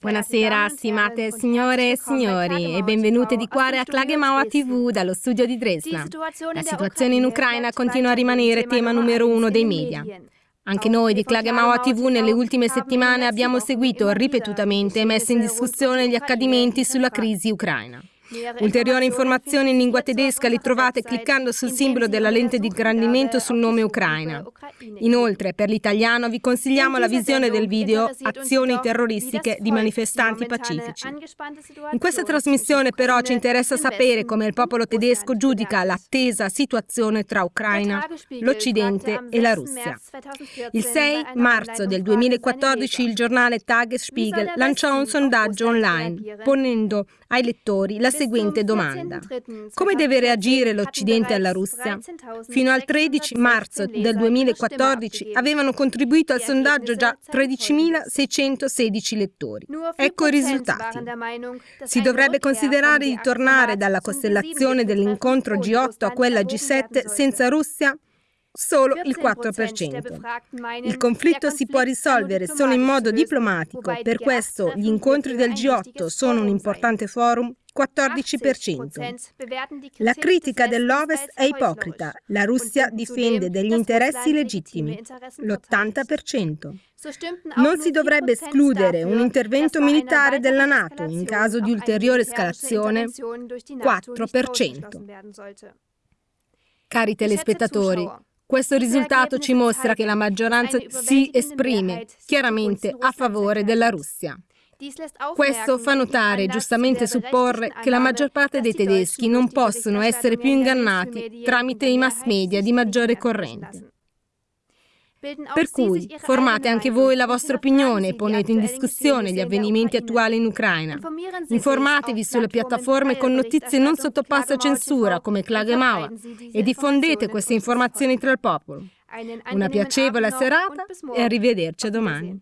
Buonasera, stimate signore e signori, e benvenute di cuore a Klagemauer TV dallo studio di Dresda. La situazione in Ucraina continua a rimanere tema numero uno dei media. Anche noi di Klagemauer TV nelle ultime settimane abbiamo seguito ripetutamente e messo in discussione gli accadimenti sulla crisi ucraina. Ulteriori informazioni in lingua tedesca le trovate cliccando sul simbolo della lente di ingrandimento sul nome Ucraina. Inoltre, per l'italiano vi consigliamo la visione del video Azioni terroristiche di manifestanti pacifici. In questa trasmissione però ci interessa sapere come il popolo tedesco giudica l'attesa situazione tra Ucraina, l'Occidente e la Russia. Il 6 marzo del 2014 il giornale Tagesspiegel lanciò un sondaggio online ponendo ai lettori la seguente domanda. Come deve reagire l'Occidente alla Russia? Fino al 13 marzo del 2014 avevano contribuito al sondaggio già 13.616 lettori. Ecco i risultati. Si dovrebbe considerare di tornare dalla costellazione dell'incontro G8 a quella G7 senza Russia? solo il 4%. Il conflitto si può risolvere solo in modo diplomatico, per questo gli incontri del G8 sono un importante forum 14%. La critica dell'Ovest è ipocrita. La Russia difende degli interessi legittimi. L'80%. Non si dovrebbe escludere un intervento militare della Nato in caso di ulteriore escalazione. 4%. Cari telespettatori, questo risultato ci mostra che la maggioranza si esprime chiaramente a favore della Russia. Questo fa notare, giustamente supporre, che la maggior parte dei tedeschi non possono essere più ingannati tramite i mass media di maggiore corrente. Per cui formate anche voi la vostra opinione e ponete in discussione gli avvenimenti attuali in Ucraina. Informatevi sulle piattaforme con notizie non sottoposte a censura come Klagemauer e diffondete queste informazioni tra il popolo. Una piacevole serata e arrivederci domani.